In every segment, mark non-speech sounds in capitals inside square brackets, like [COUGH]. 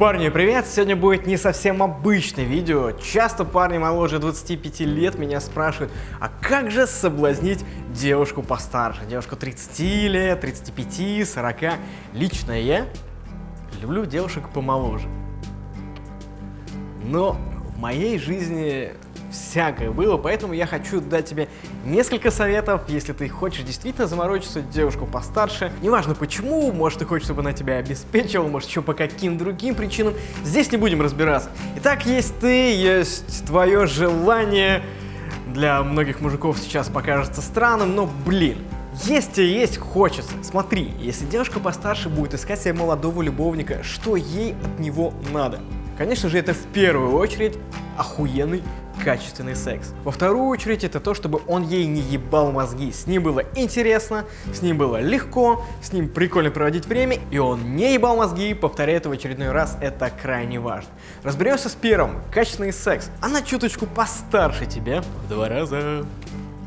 Парни, привет! Сегодня будет не совсем обычное видео. Часто парни моложе 25 лет меня спрашивают, а как же соблазнить девушку постарше? Девушку 30 лет, 35, 40. Лично я люблю девушек помоложе. Но в моей жизни всякое было, поэтому я хочу дать тебе несколько советов, если ты хочешь действительно заморочиться девушку постарше. Неважно почему, может ты хочешь, чтобы она тебя обеспечивала, может еще по каким другим причинам. Здесь не будем разбираться. Итак, есть ты, есть твое желание. Для многих мужиков сейчас покажется странным, но блин, есть и есть хочется. Смотри, если девушка постарше будет искать себе молодого любовника, что ей от него надо? Конечно же, это в первую очередь охуенный качественный секс. Во вторую очередь это то, чтобы он ей не ебал мозги. С ним было интересно, с ним было легко, с ним прикольно проводить время, и он не ебал мозги, повторяю это в очередной раз, это крайне важно. Разберемся с первым. Качественный секс. Она чуточку постарше тебя в два раза.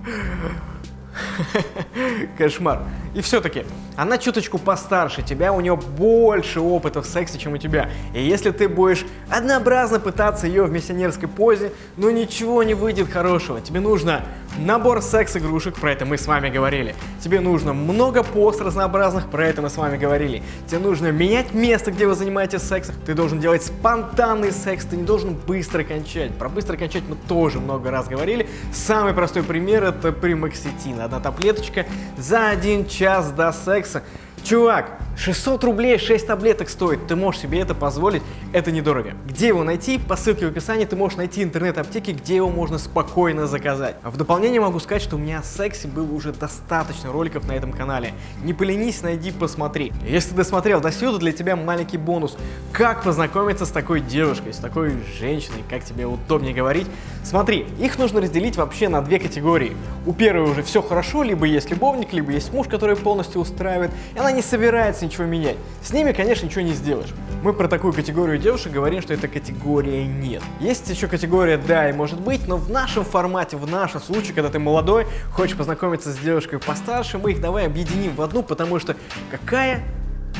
[LAUGHS] Кошмар. И все-таки, она чуточку постарше тебя, у нее больше опыта в сексе, чем у тебя. И если ты будешь однообразно пытаться ее в миссионерской позе, ну ничего не выйдет хорошего. Тебе нужно набор секс-игрушек, про это мы с вами говорили. Тебе нужно много пост разнообразных, про это мы с вами говорили. Тебе нужно менять место, где вы занимаетесь сексом. Ты должен делать спонтанный секс, ты не должен быстро кончать. Про быстро кончать мы тоже много раз говорили. Самый простой пример это примакситин. Одна таблеточка за один час до секса. Alexa, Чувак, 600 рублей 6 таблеток стоит, ты можешь себе это позволить, это недорого. Где его найти? По ссылке в описании ты можешь найти интернет-аптеки, где его можно спокойно заказать. А в дополнение могу сказать, что у меня о сексе было уже достаточно роликов на этом канале. Не поленись, найди, посмотри. Если ты досмотрел до сюда, для тебя маленький бонус. Как познакомиться с такой девушкой, с такой женщиной, как тебе удобнее говорить. Смотри, их нужно разделить вообще на две категории. У первой уже все хорошо, либо есть любовник, либо есть муж, который полностью устраивает, и она не собирается ничего менять. С ними, конечно, ничего не сделаешь. Мы про такую категорию девушек говорим, что это категория нет. Есть еще категория да и может быть, но в нашем формате, в нашем случае, когда ты молодой, хочешь познакомиться с девушкой постарше, мы их давай объединим в одну, потому что какая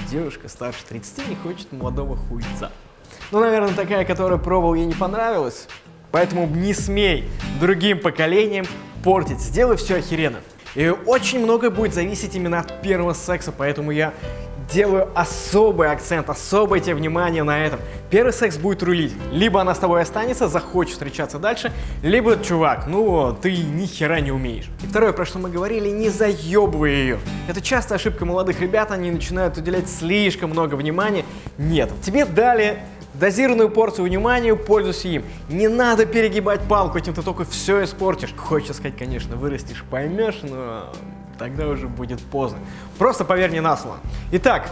девушка старше 30 не хочет молодого хуйца? Ну, наверное, такая, которая пробовал, ей не понравилась. Поэтому не смей другим поколениям портить. Сделай все охеренно. И очень многое будет зависеть именно от первого секса, поэтому я делаю особый акцент, особое тебе внимание на этом. Первый секс будет рулить. Либо она с тобой останется, захочет встречаться дальше, либо, чувак, ну, ты ни хера не умеешь. И второе, про что мы говорили, не заебывай ее. Это частая ошибка молодых ребят, они начинают уделять слишком много внимания. Нет, тебе дали Дозированную порцию внимания, пользуйся им. Не надо перегибать палку, этим ты только все испортишь. Хочется сказать, конечно, вырастешь, поймешь, но тогда уже будет поздно. Просто поверь мне на слово. Итак,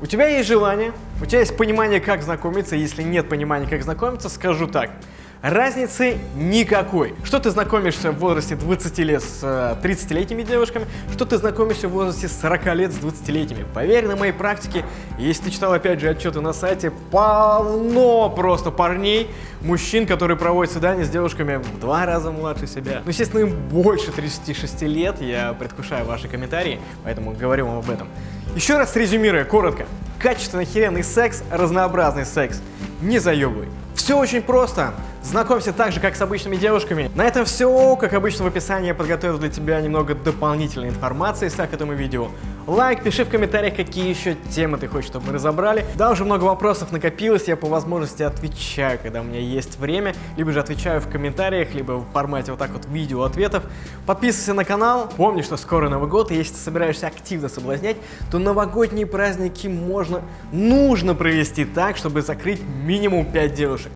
у тебя есть желание, у тебя есть понимание, как знакомиться. Если нет понимания, как знакомиться, скажу так – Разницы никакой. Что ты знакомишься в возрасте 20 лет с 30-летними э, девушками, что ты знакомишься в возрасте 40 лет с 20-летними. Поверь, на моей практике, если ты читал опять же отчеты на сайте, полно просто парней, мужчин, которые проводят свидания с девушками в два раза младше себя. Ну, естественно, им больше 36 лет, я предвкушаю ваши комментарии, поэтому говорю вам об этом. Еще раз резюмируя, коротко. Качественный охеренный секс, разнообразный секс. Не заебывай. Все очень просто. Знакомься так же, как с обычными девушками. На этом все. Как обычно в описании я подготовил для тебя немного дополнительной информации. Ставь этому видео лайк, пиши в комментариях, какие еще темы ты хочешь, чтобы мы разобрали. Да, уже много вопросов накопилось, я по возможности отвечаю, когда у меня есть время. Либо же отвечаю в комментариях, либо в формате вот так вот видео ответов. Подписывайся на канал. Помни, что скоро Новый год, и если ты собираешься активно соблазнять, то новогодние праздники можно, нужно провести так, чтобы закрыть минимум 5 девушек.